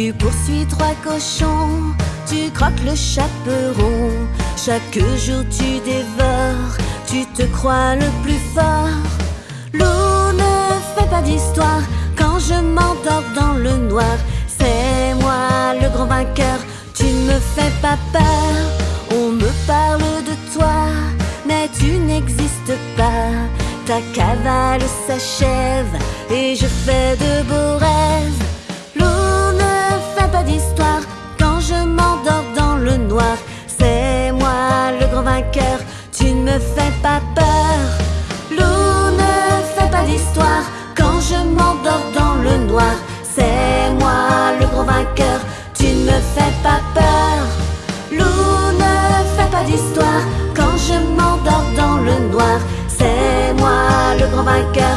Tu poursuis trois cochons, tu croques le chaperon. Chaque jour tu dévores, tu te crois le plus fort. Loup ne fait pas d'histoire quand je m'endors dans le noir. C'est moi le grand vainqueur, tu ne me fais pas peur. On me parle de toi, mais tu n'existes pas. Ta cavale s'achève et je fais de beaux tu ne me fais pas peur. Loup ne fait pas d'histoire quand je m'endors dans le noir. C'est moi le grand vainqueur, tu ne me fais pas peur. Loup ne fait pas d'histoire quand je m'endors dans le noir. C'est moi le grand vainqueur,